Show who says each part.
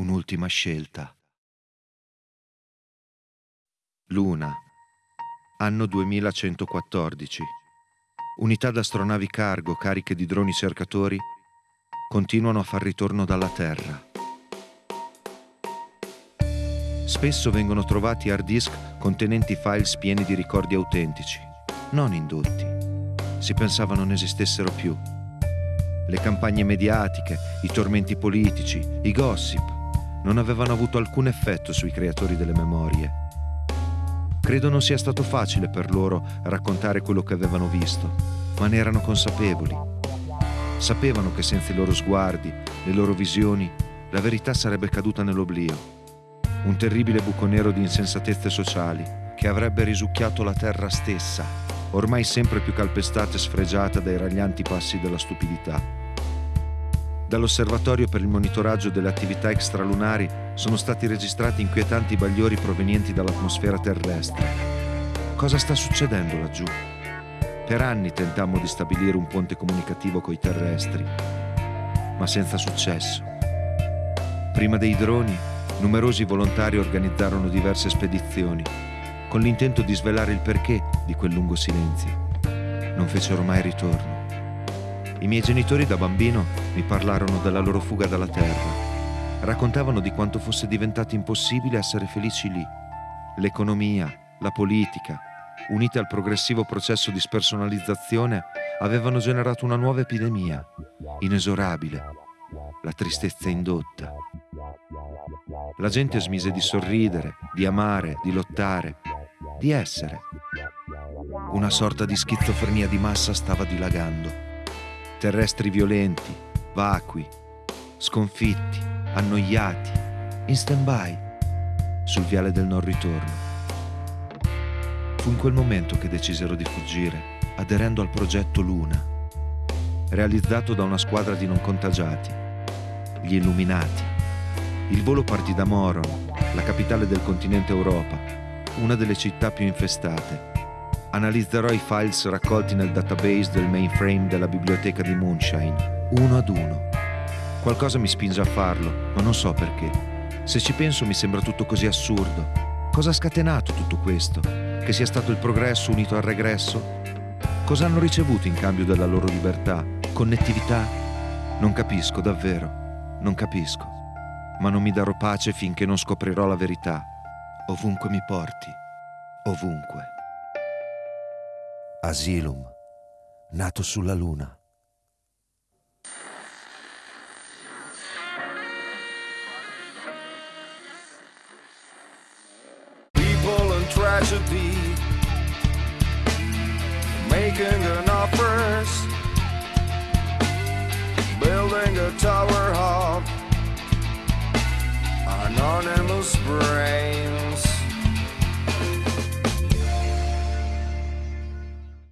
Speaker 1: un'ultima scelta. Luna, anno 2114. Unità d'astronavi cargo cariche di droni cercatori continuano a far ritorno dalla Terra. Spesso vengono trovati hard disk contenenti files pieni di ricordi autentici, non indotti. Si pensava non esistessero più. Le campagne mediatiche, i tormenti politici, i gossip non avevano avuto alcun effetto sui creatori delle memorie. Credo non sia stato facile per loro raccontare quello che avevano visto, ma ne erano consapevoli. Sapevano che senza i loro sguardi, le loro visioni, la verità sarebbe caduta nell'oblio un terribile buco nero di insensatezze sociali che avrebbe risucchiato la terra stessa, ormai sempre più calpestata e sfregiata dai raglianti passi della stupidità. Dall'osservatorio per il monitoraggio delle attività extralunari sono stati registrati inquietanti bagliori provenienti dall'atmosfera terrestre. Cosa sta succedendo laggiù? Per anni tentammo di stabilire un ponte comunicativo coi terrestri, ma senza successo. Prima dei droni numerosi volontari organizzarono diverse spedizioni, con l'intento di svelare il perché di quel lungo silenzio. Non fecero mai ritorno. I miei genitori da bambino mi parlarono della loro fuga dalla terra. Raccontavano di quanto fosse diventato impossibile essere felici lì. L'economia, la politica, unite al progressivo processo di spersonalizzazione, avevano generato una nuova epidemia, inesorabile, la tristezza indotta. La gente smise di sorridere, di amare, di lottare, di essere. Una sorta di schizofrenia di massa stava dilagando. Terrestri violenti, vacui, sconfitti, annoiati, in stand-by, sul viale del non ritorno. Fu in quel momento che decisero di fuggire, aderendo al progetto Luna, realizzato da una squadra di non contagiati, gli Illuminati. Il volo partì da Moron, la capitale del continente Europa, una delle città più infestate. Analizzerò i files raccolti nel database del mainframe della biblioteca di Moonshine, uno ad uno. Qualcosa mi spinge a farlo, ma non so perché. Se ci penso mi sembra tutto così assurdo. Cosa ha scatenato tutto questo? Che sia stato il progresso unito al regresso? Cosa hanno ricevuto in cambio della loro libertà? Connettività? Non capisco davvero, non capisco ma non mi darò pace finché non scoprirò la verità. Ovunque mi porti, ovunque. Asylum, nato sulla Luna.
Speaker 2: People and tragedy making an offers, building a tower of anonymous brain.